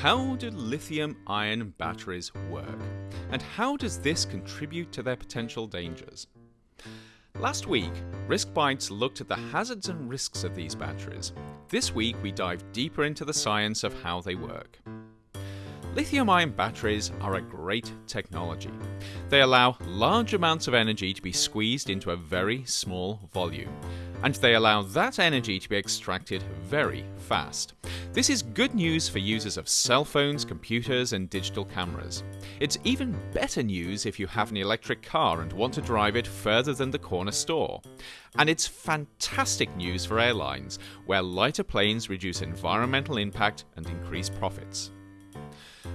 How do lithium ion batteries work? And how does this contribute to their potential dangers? Last week, Risk Bites looked at the hazards and risks of these batteries. This week, we dive deeper into the science of how they work. Lithium ion batteries are a great technology. They allow large amounts of energy to be squeezed into a very small volume, and they allow that energy to be extracted very fast. This is good news for users of cell phones, computers, and digital cameras. It's even better news if you have an electric car and want to drive it further than the corner store. And it's fantastic news for airlines, where lighter planes reduce environmental impact and increase profits.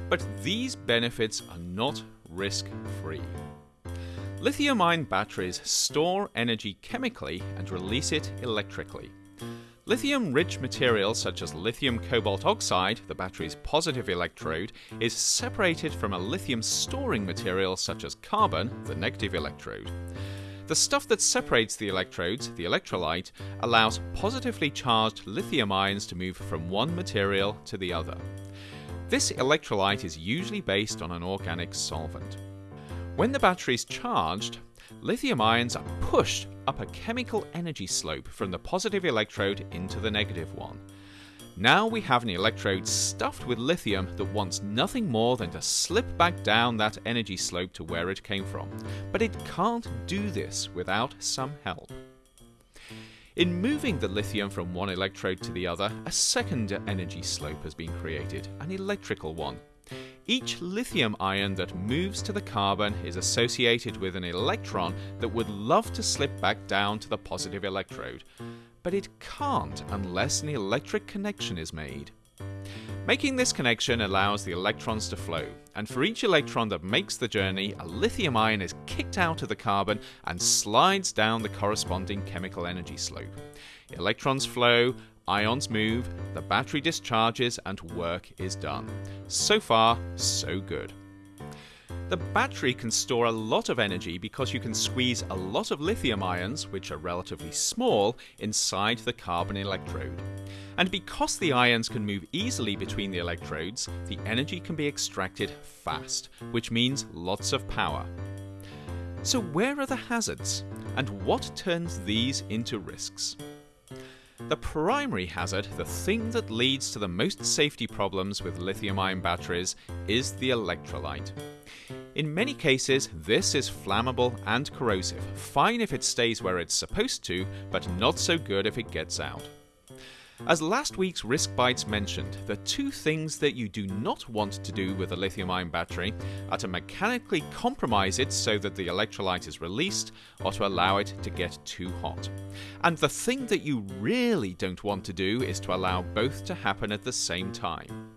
But these benefits are not risk free. Lithium ion batteries store energy chemically and release it electrically. Lithium rich materials such as lithium cobalt oxide, the battery's positive electrode, is separated from a lithium storing material such as carbon, the negative electrode. The stuff that separates the electrodes, the electrolyte, allows positively charged lithium ions to move from one material to the other. This electrolyte is usually based on an organic solvent. When the battery is charged, lithium ions are pushed up a chemical energy slope from the positive electrode into the negative one. Now we have an electrode stuffed with lithium that wants nothing more than to slip back down that energy slope to where it came from. But it can't do this without some help. In moving the lithium from one electrode to the other, a second energy slope has been created, an electrical one. Each lithium ion that moves to the carbon is associated with an electron that would love to slip back down to the positive electrode, but it can't unless an electric connection is made. Making this connection allows the electrons to flow, and for each electron that makes the journey, a lithium ion is kicked out of the carbon and slides down the corresponding chemical energy slope. Electrons flow, ions move, the battery discharges, and work is done. So far, so good. The battery can store a lot of energy because you can squeeze a lot of lithium ions, which are relatively small, inside the carbon electrode. And because the ions can move easily between the electrodes, the energy can be extracted fast, which means lots of power. So where are the hazards? And what turns these into risks? The primary hazard, the thing that leads to the most safety problems with lithium ion batteries, is the electrolyte. In many cases, this is flammable and corrosive, fine if it stays where it's supposed to, but not so good if it gets out. As last week's Risk Bites mentioned, the two things that you do not want to do with a lithium ion battery are to mechanically compromise it so that the electrolyte is released, or to allow it to get too hot. And the thing that you really don't want to do is to allow both to happen at the same time.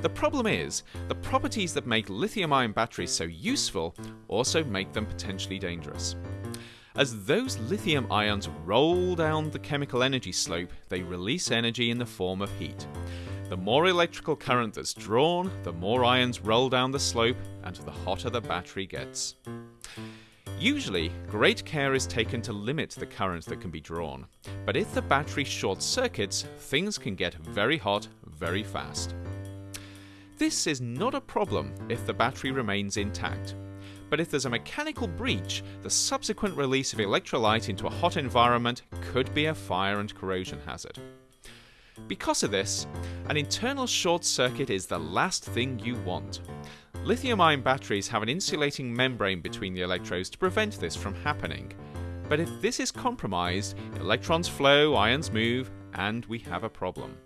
The problem is, the properties that make lithium ion batteries so useful also make them potentially dangerous. As those lithium ions roll down the chemical energy slope, they release energy in the form of heat. The more electrical current that's drawn, the more ions roll down the slope, and the hotter the battery gets. Usually, great care is taken to limit the current that can be drawn, but if the battery short circuits, things can get very hot very fast. This is not a problem if the battery remains intact, but if there's a mechanical breach, the subsequent release of electrolyte into a hot environment could be a fire and corrosion hazard. Because of this, an internal short circuit is the last thing you want. Lithium ion batteries have an insulating membrane between the electrodes to prevent this from happening. But if this is compromised, electrons flow, ions move, and we have a problem.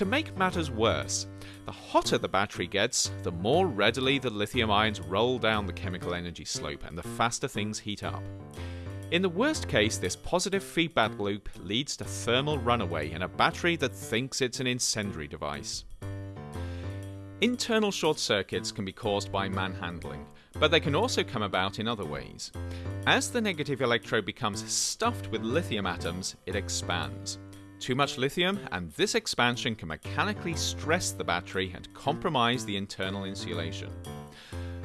To make matters worse, the hotter the battery gets, the more readily the lithium ions roll down the chemical energy slope and the faster things heat up. In the worst case, this positive feedback loop leads to thermal runaway in a battery that thinks it's an incendiary device. Internal short circuits can be caused by manhandling, but they can also come about in other ways. As the negative electrode becomes stuffed with lithium atoms, it expands. Too much lithium, and this expansion can mechanically stress the battery and compromise the internal insulation.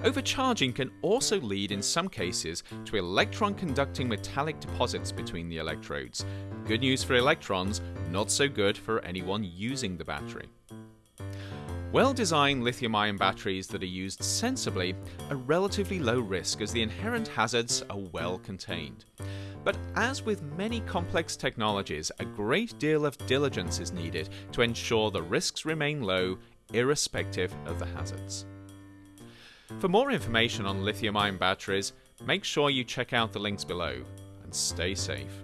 Overcharging can also lead in some cases to electron conducting metallic deposits between the electrodes. Good news for electrons, not so good for anyone using the battery. Well designed lithium ion batteries that are used sensibly are relatively low risk as the inherent hazards are well contained. But as with many complex technologies, a great deal of diligence is needed to ensure the risks remain low, irrespective of the hazards. For more information on lithium ion batteries, make sure you check out the links below and stay safe.